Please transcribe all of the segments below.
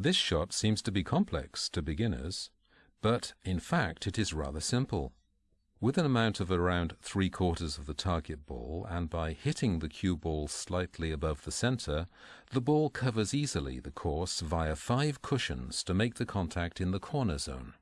This shot seems to be complex to beginners, but in fact it is rather simple. With an amount of around three quarters of the target ball and by hitting the cue ball slightly above the center, the ball covers easily the course via five cushions to make the contact in the corner zone.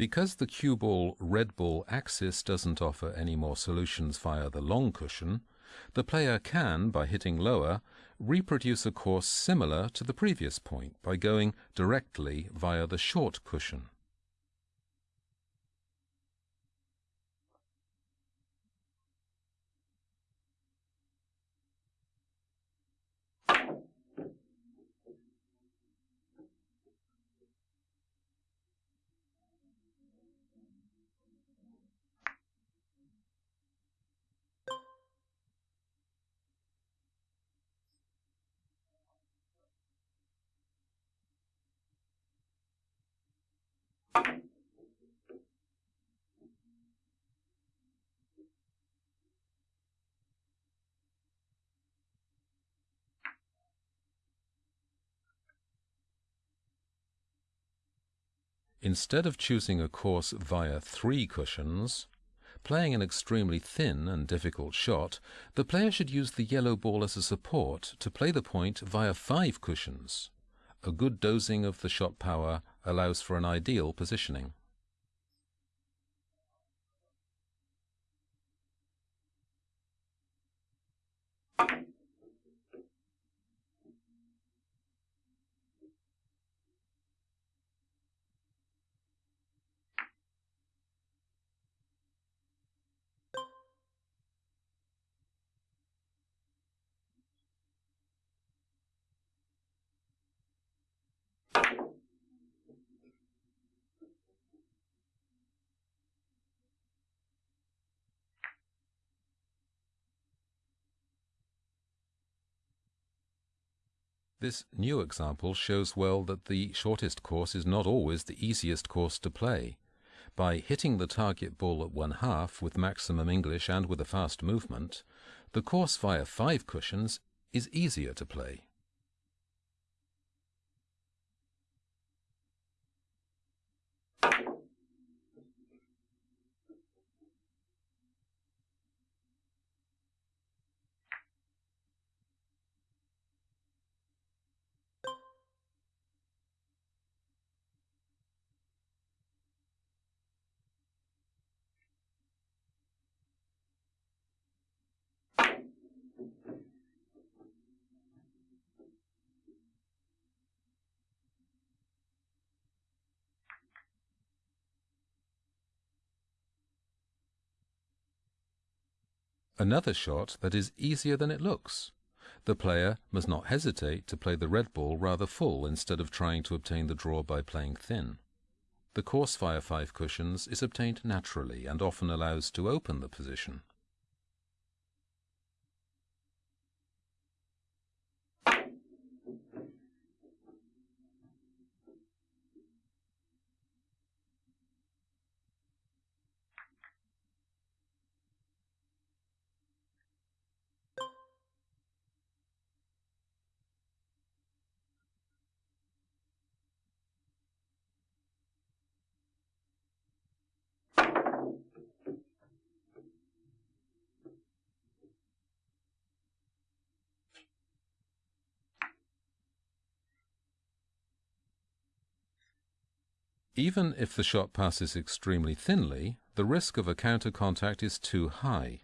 Because the cue ball red ball axis doesn't offer any more solutions via the long cushion, the player can, by hitting lower, reproduce a course similar to the previous point by going directly via the short cushion. Instead of choosing a course via three cushions, playing an extremely thin and difficult shot, the player should use the yellow ball as a support to play the point via five cushions. A good dosing of the shot power allows for an ideal positioning. This new example shows well that the shortest course is not always the easiest course to play. By hitting the target ball at one half with maximum English and with a fast movement, the course via five cushions is easier to play. Another shot that is easier than it looks. The player must not hesitate to play the red ball rather full instead of trying to obtain the draw by playing thin. The course via five cushions is obtained naturally and often allows to open the position. Even if the shot passes extremely thinly, the risk of a counter contact is too high.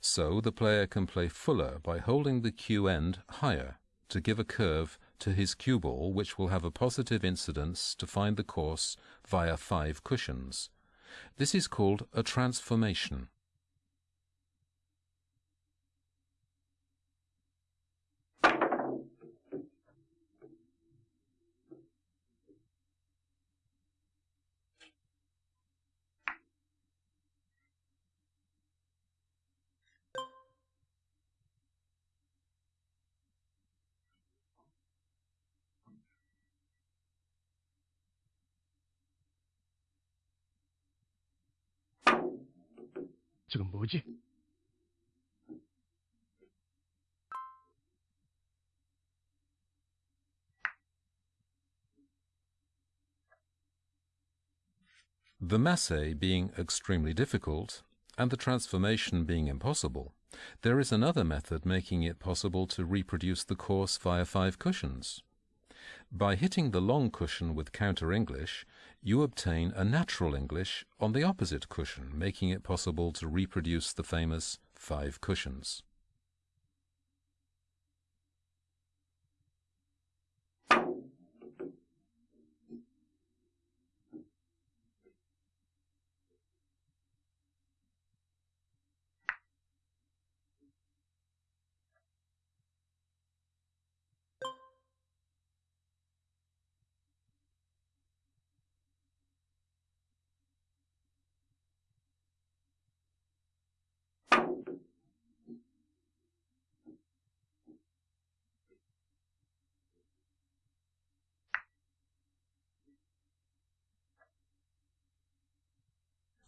So the player can play fuller by holding the cue end higher, to give a curve to his cue ball which will have a positive incidence to find the course via five cushions. This is called a transformation. The masse being extremely difficult, and the transformation being impossible, there is another method making it possible to reproduce the course via five cushions. By hitting the long cushion with counter English, you obtain a natural English on the opposite cushion, making it possible to reproduce the famous five cushions.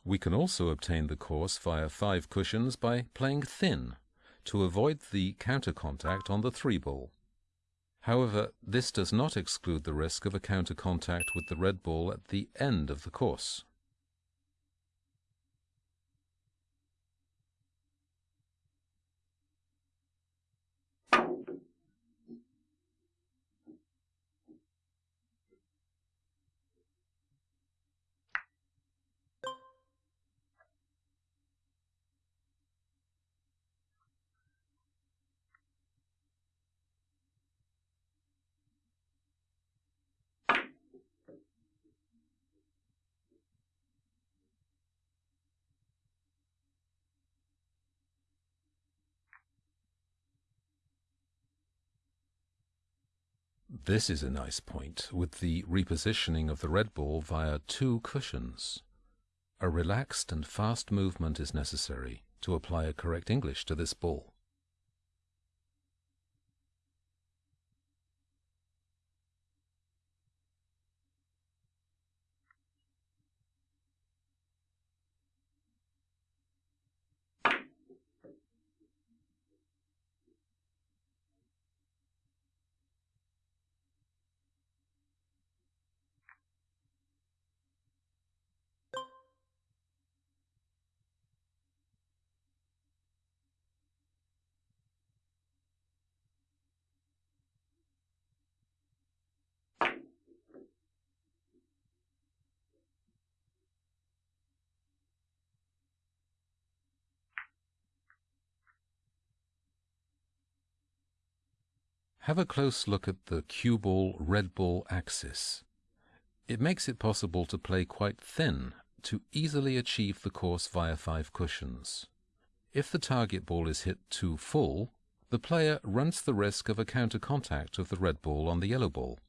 We can also obtain the course via five cushions by playing thin to avoid the counter contact on the three ball. However, this does not exclude the risk of a counter contact with the red ball at the end of the course. This is a nice point, with the repositioning of the red ball via two cushions. A relaxed and fast movement is necessary to apply a correct English to this ball. Have a close look at the cue ball red ball axis. It makes it possible to play quite thin to easily achieve the course via five cushions. If the target ball is hit too full, the player runs the risk of a counter contact of the red ball on the yellow ball.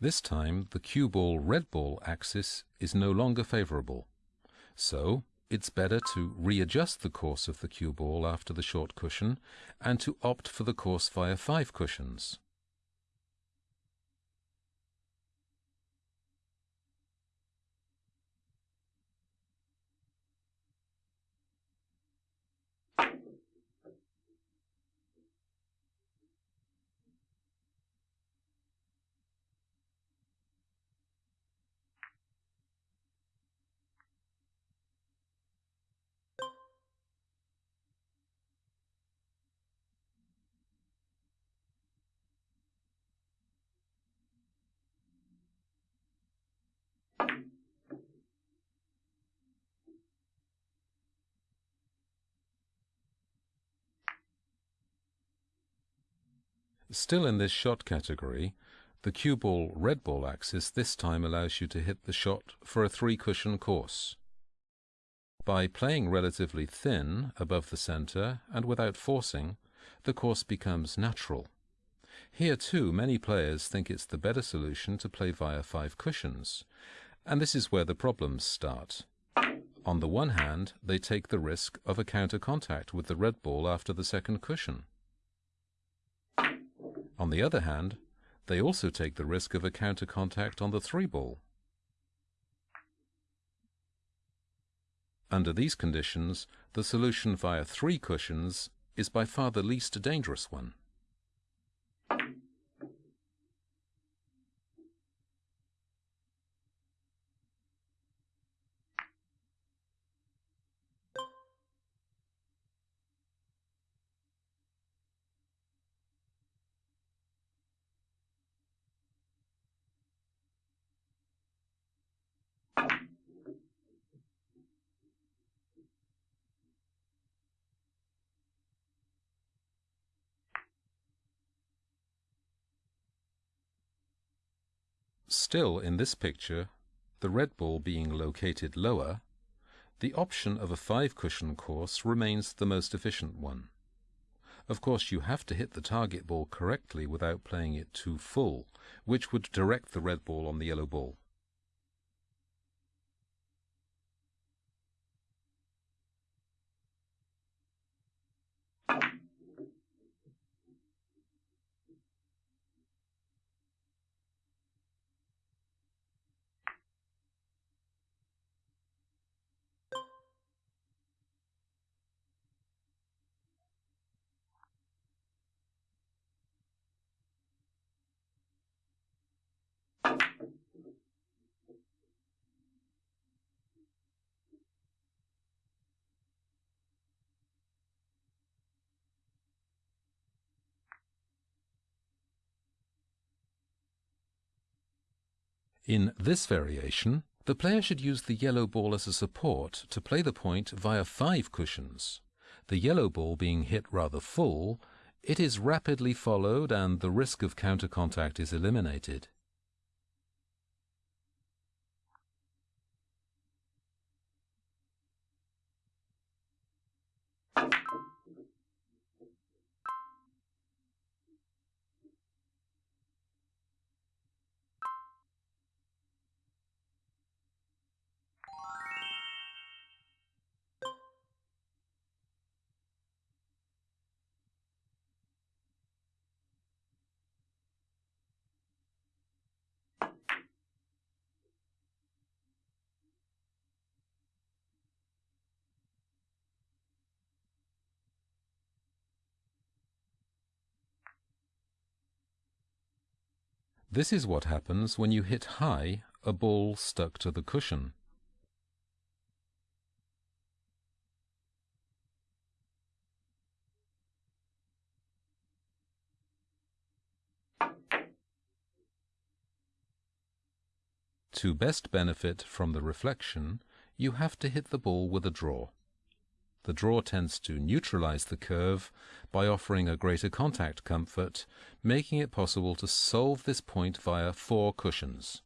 This time the cue ball red ball axis is no longer favorable. So it's better to readjust the course of the cue ball after the short cushion and to opt for the course via five cushions. Still in this shot category, the cue ball red ball axis this time allows you to hit the shot for a three cushion course. By playing relatively thin above the center and without forcing, the course becomes natural. Here too, many players think it's the better solution to play via five cushions, and this is where the problems start. On the one hand, they take the risk of a counter contact with the red ball after the second cushion. On the other hand, they also take the risk of a counter contact on the three ball. Under these conditions, the solution via three cushions is by far the least dangerous one. Still, in this picture, the red ball being located lower, the option of a five-cushion course remains the most efficient one. Of course, you have to hit the target ball correctly without playing it too full, which would direct the red ball on the yellow ball. In this variation, the player should use the yellow ball as a support to play the point via five cushions. The yellow ball being hit rather full, it is rapidly followed and the risk of counter contact is eliminated. This is what happens when you hit high a ball stuck to the cushion. To best benefit from the reflection, you have to hit the ball with a draw. The draw tends to neutralize the curve by offering a greater contact comfort, making it possible to solve this point via four cushions.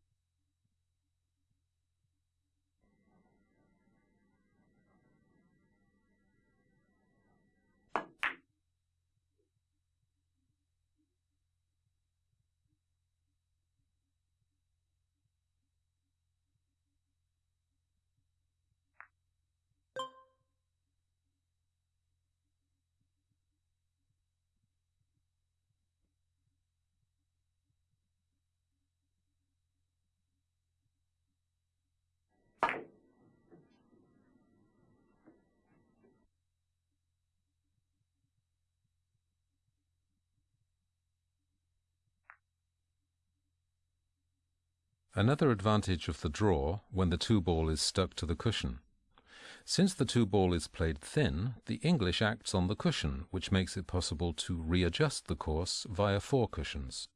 Another advantage of the draw when the two ball is stuck to the cushion. Since the two ball is played thin, the English acts on the cushion, which makes it possible to readjust the course via four cushions.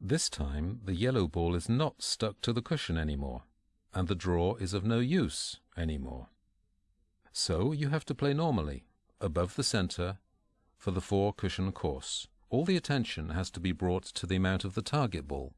This time the yellow ball is not stuck to the cushion anymore, and the draw is of no use anymore. So you have to play normally, above the center, for the four cushion course. All the attention has to be brought to the amount of the target ball.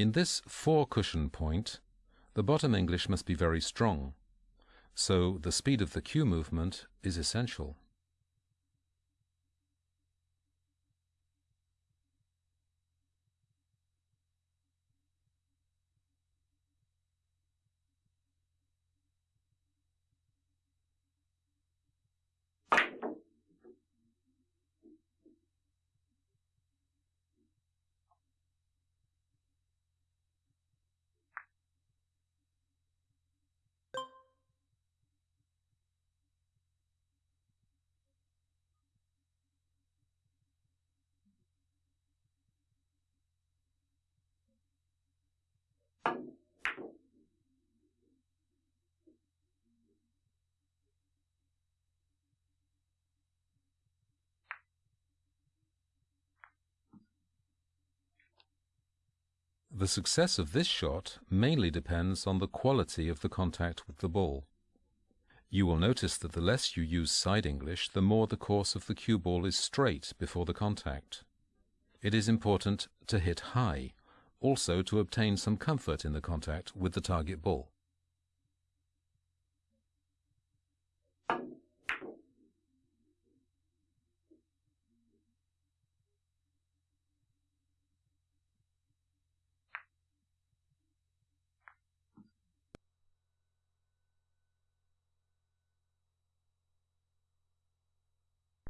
In this four cushion point, the bottom English must be very strong, so the speed of the cue movement is essential. The success of this shot mainly depends on the quality of the contact with the ball. You will notice that the less you use side English, the more the course of the cue ball is straight before the contact. It is important to hit high, also to obtain some comfort in the contact with the target ball.